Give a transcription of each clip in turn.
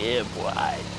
Yeah, boy.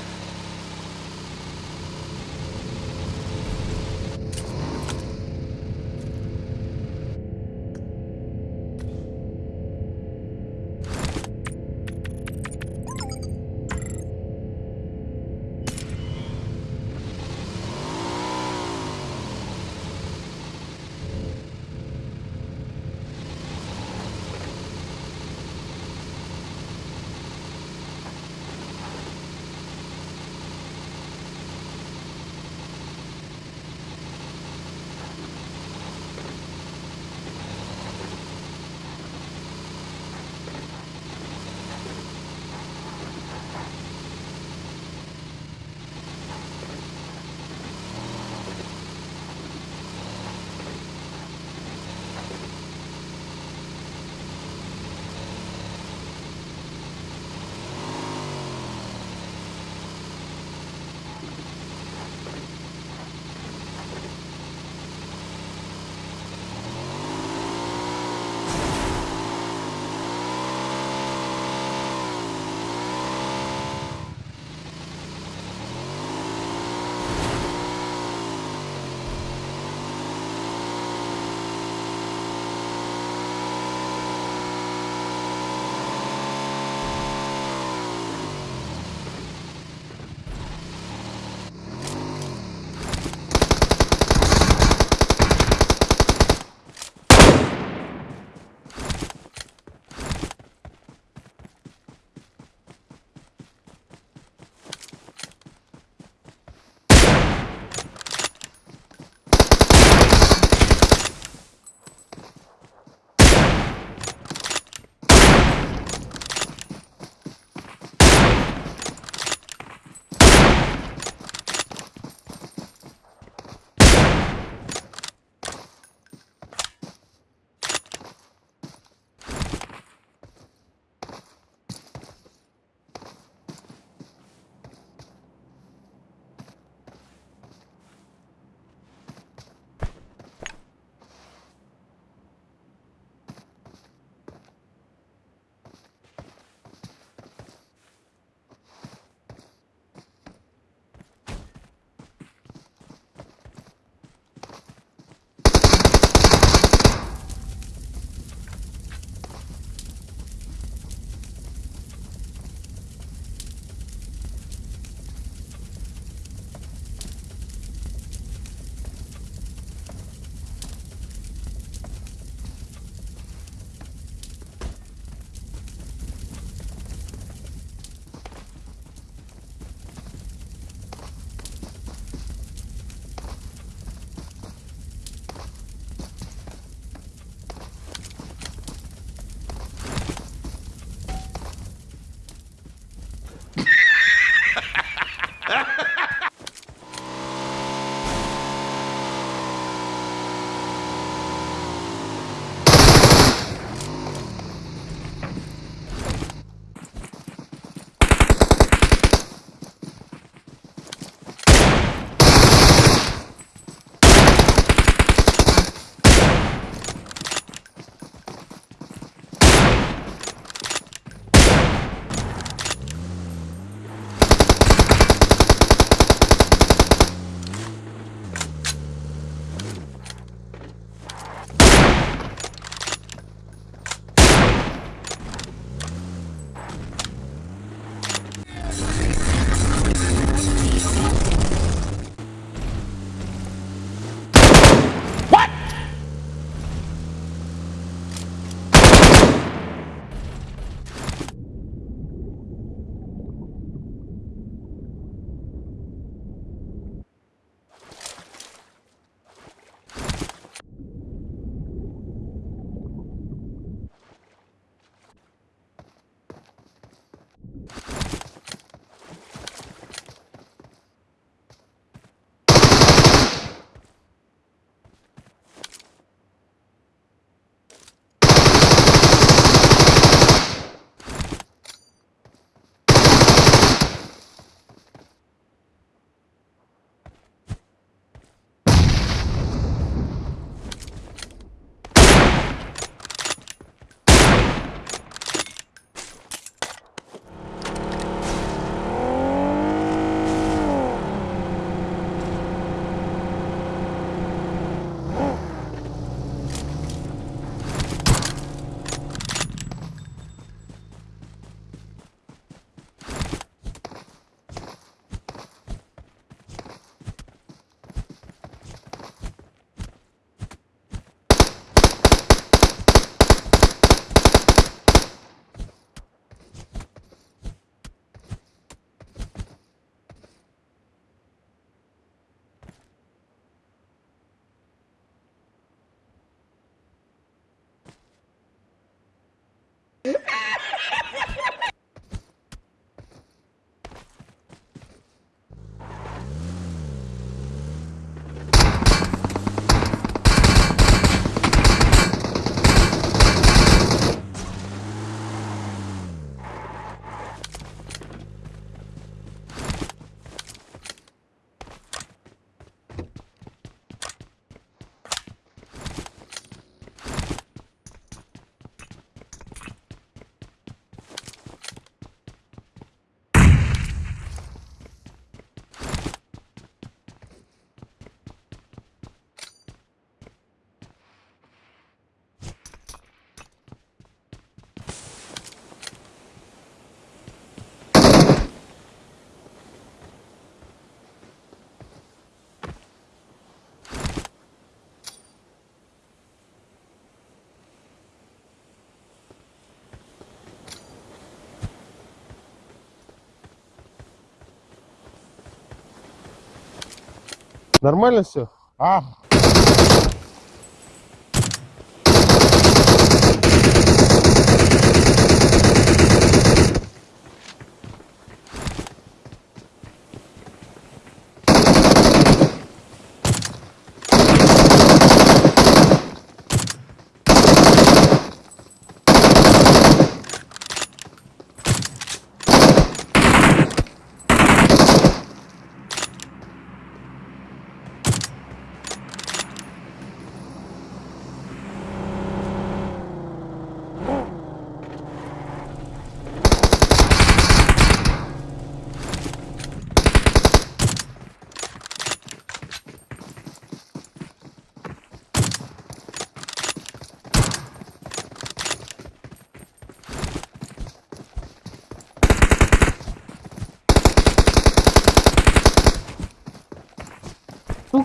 Нормально все? А,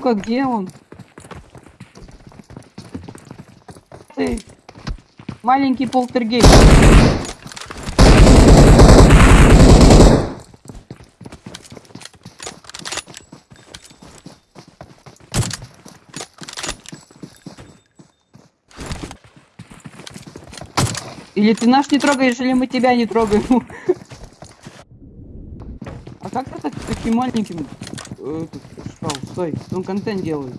Сука, где он? Ты маленький полтергейст. Или ты наш не трогаешь, или мы тебя не трогаем. А как ты так таким маленьким э, этот, Стой, он контент делает.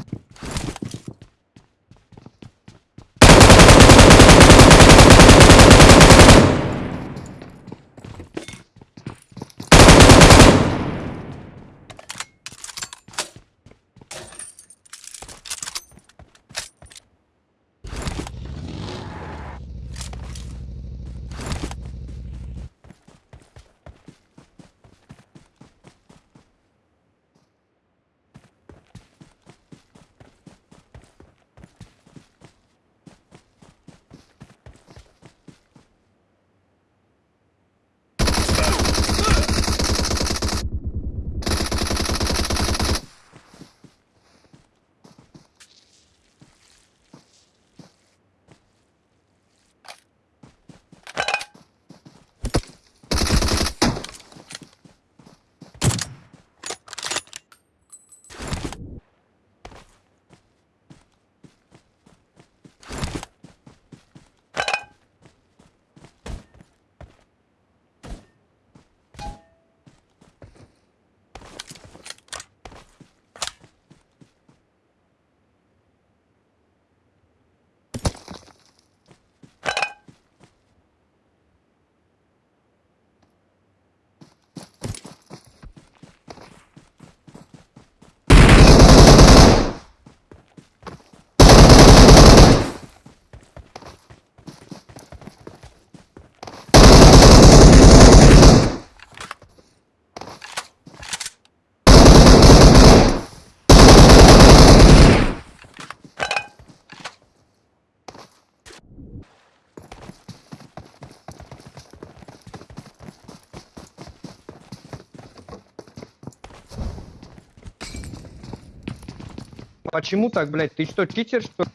Почему так, блядь? Ты что, читер, что?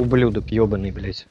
Ублюдок ебаный, блядь.